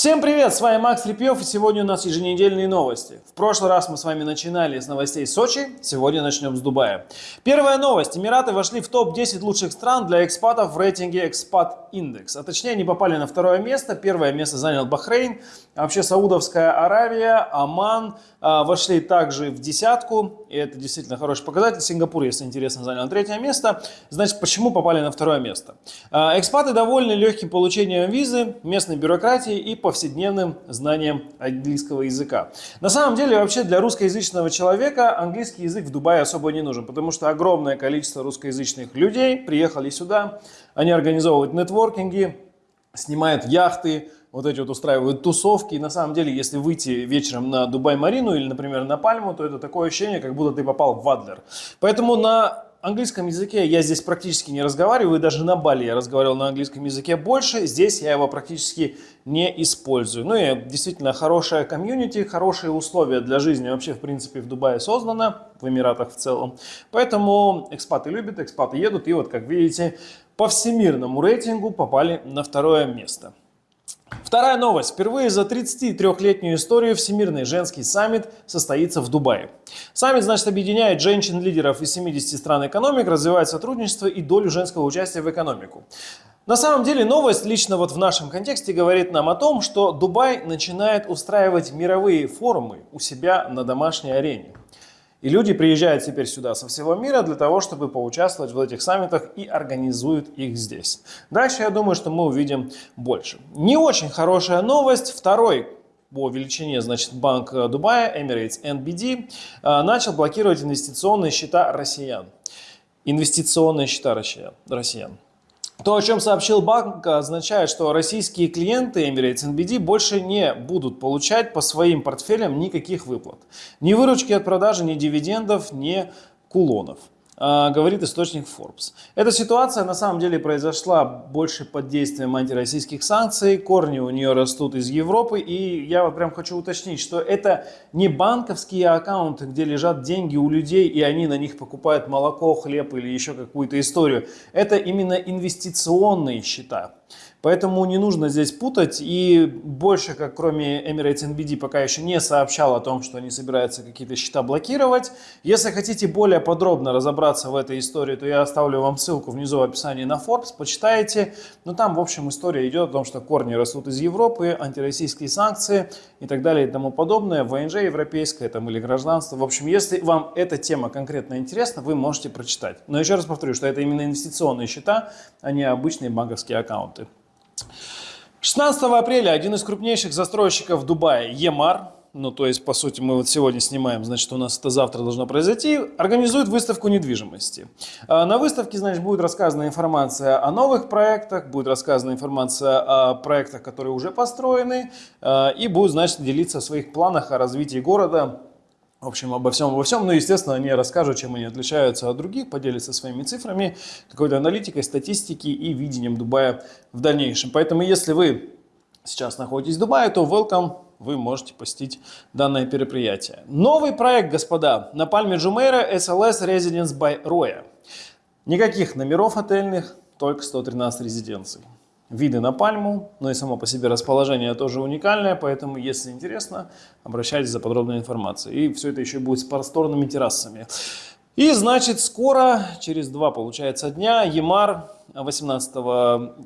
Всем привет, с вами Макс Репьев и сегодня у нас еженедельные новости. В прошлый раз мы с вами начинали с новостей Сочи, сегодня начнем с Дубая. Первая новость. Эмираты вошли в топ-10 лучших стран для экспатов в рейтинге Expat Index. А точнее они попали на второе место, первое место занял Бахрейн, а вообще Саудовская Аравия, Оман а, вошли также в десятку, и это действительно хороший показатель. Сингапур, если интересно, занял третье место. Значит, почему попали на второе место? А, экспаты довольны легким получением визы, местной бюрократии и повседневным знанием английского языка. На самом деле, вообще для русскоязычного человека английский язык в Дубае особо не нужен, потому что огромное количество русскоязычных людей приехали сюда, они организовывают нетворкинги, снимают яхты, вот эти вот устраивают тусовки. И на самом деле, если выйти вечером на Дубай-Марину или, например, на Пальму, то это такое ощущение, как будто ты попал в Адлер. Поэтому на английском языке я здесь практически не разговариваю, даже на Бали я разговаривал на английском языке больше, здесь я его практически не использую. Ну и действительно хорошая комьюнити, хорошие условия для жизни вообще в принципе в Дубае создано, в Эмиратах в целом. Поэтому экспаты любят, экспаты едут, и вот как видите, по всемирному рейтингу попали на второе место. Вторая новость. Впервые за 33-летнюю историю Всемирный женский саммит состоится в Дубае. Саммит, значит, объединяет женщин-лидеров из 70 стран экономик, развивает сотрудничество и долю женского участия в экономику. На самом деле новость лично вот в нашем контексте говорит нам о том, что Дубай начинает устраивать мировые форумы у себя на домашней арене. И люди приезжают теперь сюда со всего мира для того, чтобы поучаствовать в этих саммитах и организуют их здесь. Дальше я думаю, что мы увидим больше. Не очень хорошая новость. Второй по величине, значит, банк Дубая, Emirates NBD, э, начал блокировать инвестиционные счета россиян. Инвестиционные счета россиян. То, о чем сообщил банк, означает, что российские клиенты Emirates NBD больше не будут получать по своим портфелям никаких выплат. Ни выручки от продажи, ни дивидендов, ни кулонов. А, говорит источник Forbes. Эта ситуация на самом деле произошла больше под действием антироссийских санкций, корни у нее растут из Европы, и я вот прям хочу уточнить, что это не банковские аккаунты, где лежат деньги у людей, и они на них покупают молоко, хлеб или еще какую-то историю. Это именно инвестиционные счета. Поэтому не нужно здесь путать. И больше, как кроме Emirates NBD, пока еще не сообщал о том, что они собираются какие-то счета блокировать. Если хотите более подробно разобраться в этой истории, то я оставлю вам ссылку внизу в описании на Forbes, почитайте. Но там, в общем, история идет о том, что корни растут из Европы, антироссийские санкции и так далее и тому подобное. ВНЖ европейское там, или гражданство. В общем, если вам эта тема конкретно интересна, вы можете прочитать. Но еще раз повторю, что это именно инвестиционные счета, а не обычные банковские аккаунты. 16 апреля один из крупнейших застройщиков Дубая, Емар, ну то есть по сути мы вот сегодня снимаем, значит у нас это завтра должно произойти, организует выставку недвижимости. А, на выставке, значит, будет рассказана информация о новых проектах, будет рассказана информация о проектах, которые уже построены, а, и будет, значит, делиться о своих планах о развитии города в общем, обо всем, обо всем. Ну, естественно, они расскажут, чем они отличаются от других, поделятся своими цифрами, какой-то аналитикой, статистики и видением Дубая в дальнейшем. Поэтому, если вы сейчас находитесь в Дубае, то welcome, вы можете посетить данное мероприятие. Новый проект, господа, на Пальме Джумейра SLS Residence by Roya. Никаких номеров отельных, только 113 резиденций виды на пальму, но и само по себе расположение тоже уникальное, поэтому, если интересно, обращайтесь за подробной информацией. И все это еще будет с просторными террасами. И, значит, скоро, через два, получается, дня, Емар 18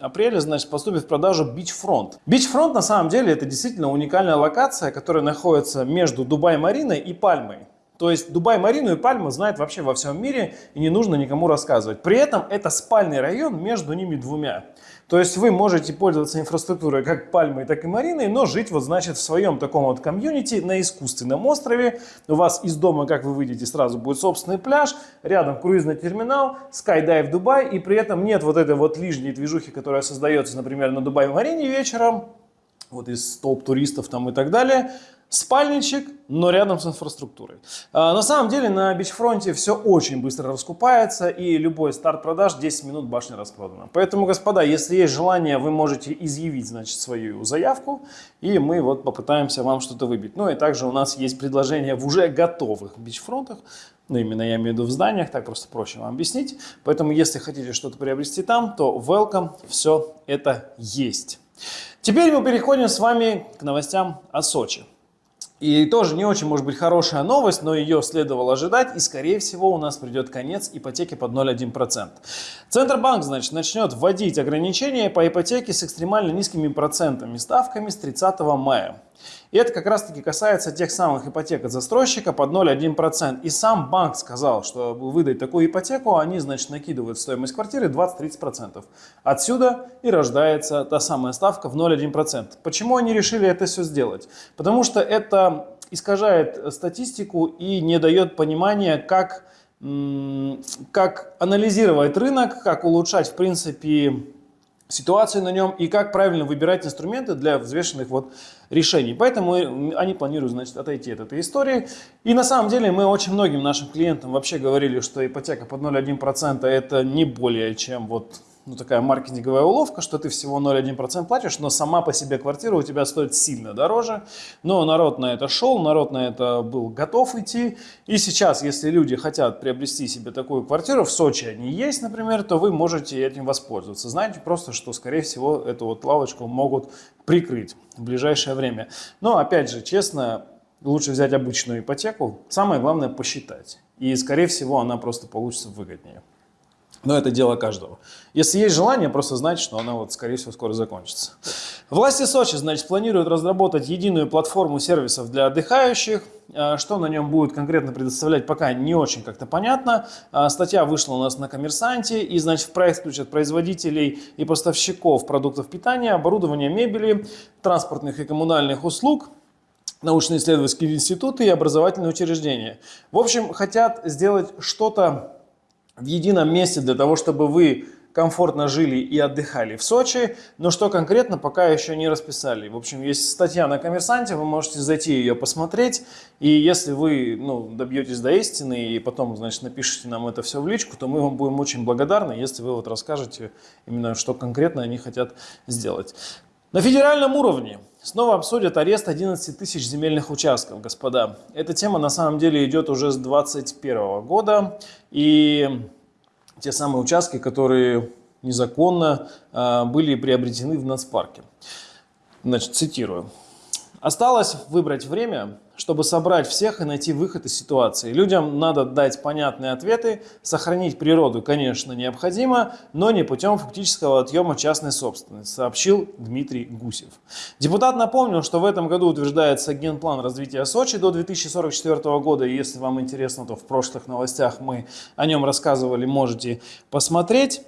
апреля, значит, поступит в продажу Beachfront. Beachfront, на самом деле, это действительно уникальная локация, которая находится между Дубай-Мариной и Пальмой. То есть Дубай-Марину и Пальму знают вообще во всем мире и не нужно никому рассказывать. При этом это спальный район между ними двумя. То есть вы можете пользоваться инфраструктурой как Пальмой, так и Мариной, но жить вот значит в своем таком вот комьюнити на искусственном острове. У вас из дома, как вы выйдете, сразу будет собственный пляж, рядом круизный терминал, Skydive Дубай, и при этом нет вот этой вот лишней движухи, которая создается, например, на Дубай-Марине вечером, вот из толп туристов там и так далее спальничек, но рядом с инфраструктурой. А, на самом деле на бичфронте все очень быстро раскупается и любой старт продаж 10 минут башня распродана. Поэтому, господа, если есть желание, вы можете изъявить значит, свою заявку и мы вот попытаемся вам что-то выбить. Ну и также у нас есть предложение в уже готовых бичфронтах, ну именно я имею в виду в зданиях, так просто проще вам объяснить. Поэтому если хотите что-то приобрести там, то welcome, все это есть. Теперь мы переходим с вами к новостям о Сочи. И тоже не очень может быть хорошая новость, но ее следовало ожидать, и скорее всего у нас придет конец ипотеки под 0,1%. Центробанк, значит, начнет вводить ограничения по ипотеке с экстремально низкими процентами, ставками с 30 мая. И это как раз таки касается тех самых ипотек от застройщика под 0,1%. И сам банк сказал, что выдать такую ипотеку, они, значит, накидывают стоимость квартиры 20-30%. Отсюда и рождается та самая ставка в 0,1%. Почему они решили это все сделать? Потому что это искажает статистику и не дает понимания, как, как анализировать рынок, как улучшать, в принципе, ситуацию на нем и как правильно выбирать инструменты для взвешенных вот решений. Поэтому они планируют значит, отойти от этой истории. И на самом деле мы очень многим нашим клиентам вообще говорили, что ипотека под 0,1% это не более чем вот ну, такая маркетинговая уловка, что ты всего 0,1% платишь, но сама по себе квартира у тебя стоит сильно дороже. Но народ на это шел, народ на это был готов идти. И сейчас, если люди хотят приобрести себе такую квартиру, в Сочи они есть, например, то вы можете этим воспользоваться. Знаете просто, что, скорее всего, эту вот лавочку могут прикрыть в ближайшее время. Но, опять же, честно, лучше взять обычную ипотеку. Самое главное посчитать. И, скорее всего, она просто получится выгоднее. Но это дело каждого. Если есть желание, просто знать, что она, вот, скорее всего, скоро закончится. Власти Сочи, значит, планируют разработать единую платформу сервисов для отдыхающих. А, что на нем будет конкретно предоставлять, пока не очень как-то понятно. А, статья вышла у нас на Коммерсанте. И, значит, в проект включат производителей и поставщиков продуктов питания, оборудования, мебели, транспортных и коммунальных услуг, научно-исследовательские институты и образовательные учреждения. В общем, хотят сделать что-то в едином месте для того, чтобы вы комфортно жили и отдыхали в Сочи, но что конкретно пока еще не расписали. В общем, есть статья на Коммерсанте, вы можете зайти ее посмотреть, и если вы ну, добьетесь до истины и потом, значит, напишите нам это все в личку, то мы вам будем очень благодарны, если вы вот расскажете именно, что конкретно они хотят сделать. На федеральном уровне снова обсудят арест 11 тысяч земельных участков, господа. Эта тема на самом деле идет уже с 2021 года. И те самые участки, которые незаконно э, были приобретены в нацпарке. Значит, цитирую. Осталось выбрать время, чтобы собрать всех и найти выход из ситуации. Людям надо дать понятные ответы, сохранить природу, конечно, необходимо, но не путем фактического отъема частной собственности, сообщил Дмитрий Гусев. Депутат напомнил, что в этом году утверждается генплан развития Сочи до 2044 года. Если вам интересно, то в прошлых новостях мы о нем рассказывали, можете посмотреть.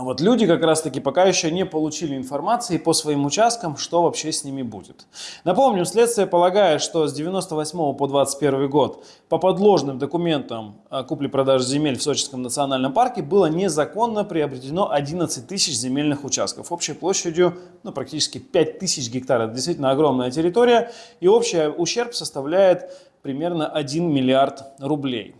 Вот люди как раз-таки пока еще не получили информации по своим участкам, что вообще с ними будет. Напомню, следствие полагает, что с 98 по 21 год по подложным документам купли-продажи земель в Сочинском национальном парке было незаконно приобретено 11 тысяч земельных участков общей площадью ну, практически 5 тысяч гектаров. Действительно огромная территория и общий ущерб составляет примерно 1 миллиард рублей.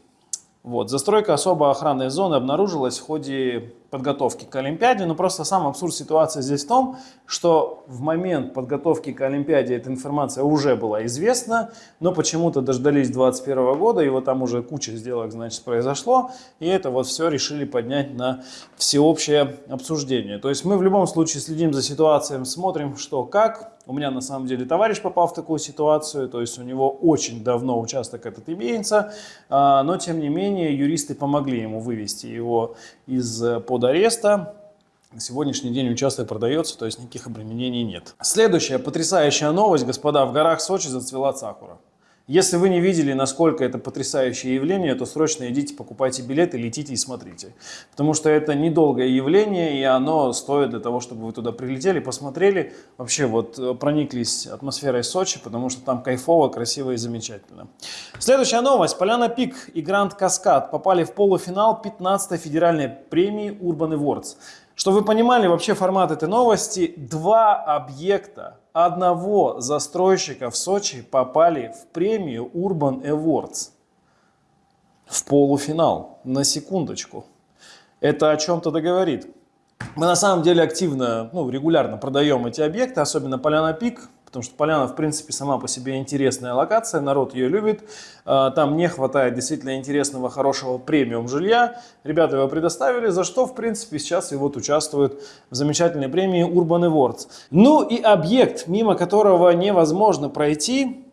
Вот. Застройка особо охранной зоны обнаружилась в ходе подготовки к Олимпиаде, но просто сам абсурд ситуации здесь в том, что в момент подготовки к Олимпиаде эта информация уже была известна, но почему-то дождались 2021 года, и вот там уже куча сделок, значит, произошло, и это вот все решили поднять на всеобщее обсуждение. То есть мы в любом случае следим за ситуацией, смотрим, что как. У меня на самом деле товарищ попал в такую ситуацию, то есть у него очень давно участок этот имеется, а, но тем не менее юристы помогли ему вывести его из э, ареста. На сегодняшний день участок продается, то есть никаких обременений нет. Следующая потрясающая новость, господа, в горах Сочи зацвела сакура. Если вы не видели, насколько это потрясающее явление, то срочно идите, покупайте билеты, летите и смотрите. Потому что это недолгое явление, и оно стоит для того, чтобы вы туда прилетели, посмотрели, вообще вот э, прониклись атмосферой Сочи, потому что там кайфово, красиво и замечательно. Следующая новость. Поляна Пик и Гранд Каскад попали в полуфинал 15-й федеральной премии Urban Awards. Чтобы вы понимали вообще формат этой новости, два объекта одного застройщика в Сочи попали в премию Urban Awards в полуфинал, на секундочку. Это о чем-то договорит. Мы на самом деле активно, ну, регулярно продаем эти объекты, особенно Поляна Пик, потому что Поляна, в принципе, сама по себе интересная локация, народ ее любит. А, там не хватает действительно интересного, хорошего премиум жилья. Ребята его предоставили, за что, в принципе, сейчас и вот участвуют в замечательной премии Urban Awards. Ну и объект, мимо которого невозможно пройти,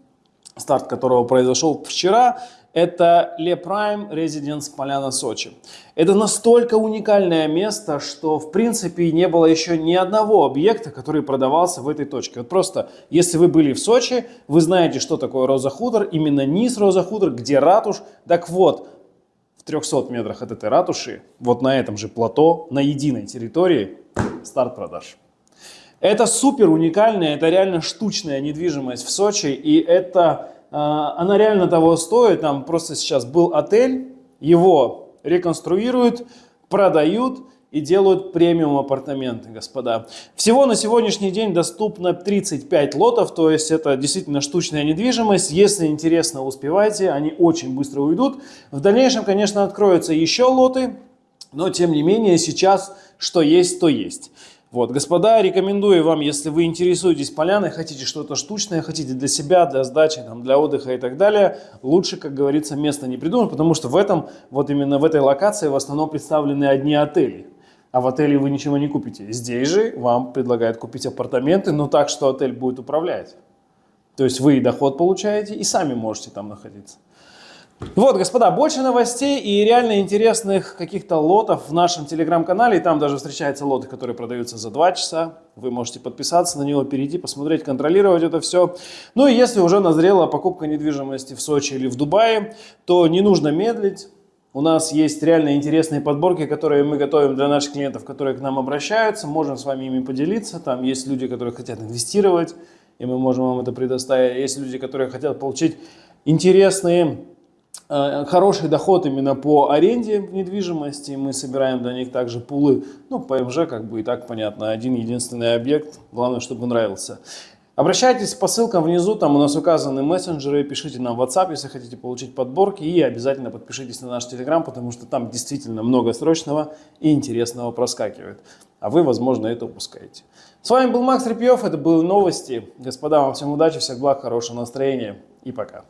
старт которого произошел вчера, это Le Prime Residence Поляна Сочи. Это настолько уникальное место, что в принципе не было еще ни одного объекта, который продавался в этой точке. Вот просто, если вы были в Сочи, вы знаете, что такое Роза Худор, именно низ Роза Худор, где ратуш. Так вот, в 300 метрах от этой ратуши, вот на этом же плато, на единой территории, старт продаж. Это супер уникальная, это реально штучная недвижимость в Сочи, и это она реально того стоит. Там просто сейчас был отель, его реконструируют, продают и делают премиум апартаменты, господа. Всего на сегодняшний день доступно 35 лотов, то есть это действительно штучная недвижимость. Если интересно, успевайте, они очень быстро уйдут. В дальнейшем, конечно, откроются еще лоты, но тем не менее сейчас что есть, то есть. Вот, господа, рекомендую вам, если вы интересуетесь поляной, хотите что-то штучное, хотите для себя, для сдачи, там, для отдыха и так далее, лучше, как говорится, место не придумать, потому что в этом, вот именно в этой локации в основном представлены одни отели. А в отеле вы ничего не купите. Здесь же вам предлагают купить апартаменты, но так, что отель будет управлять. То есть вы и доход получаете, и сами можете там находиться. Вот, господа, больше новостей и реально интересных каких-то лотов в нашем телеграм-канале. И там даже встречаются лоты, которые продаются за 2 часа. Вы можете подписаться на него, перейти, посмотреть, контролировать это все. Ну и если уже назрела покупка недвижимости в Сочи или в Дубае, то не нужно медлить. У нас есть реально интересные подборки, которые мы готовим для наших клиентов, которые к нам обращаются. Можем с вами ими поделиться. Там есть люди, которые хотят инвестировать, и мы можем вам это предоставить. Есть люди, которые хотят получить интересные хороший доход именно по аренде недвижимости. Мы собираем для них также пулы. Ну, ПМЖ как бы и так понятно. Один единственный объект. Главное, чтобы нравился. Обращайтесь по ссылкам внизу, там у нас указаны мессенджеры, пишите нам в WhatsApp, если хотите получить подборки, и обязательно подпишитесь на наш Telegram, потому что там действительно много срочного и интересного проскакивает, а вы, возможно, это упускаете. С вами был Макс Репьев, это были новости. Господа, вам всем удачи, всех благ, хорошего настроения и пока.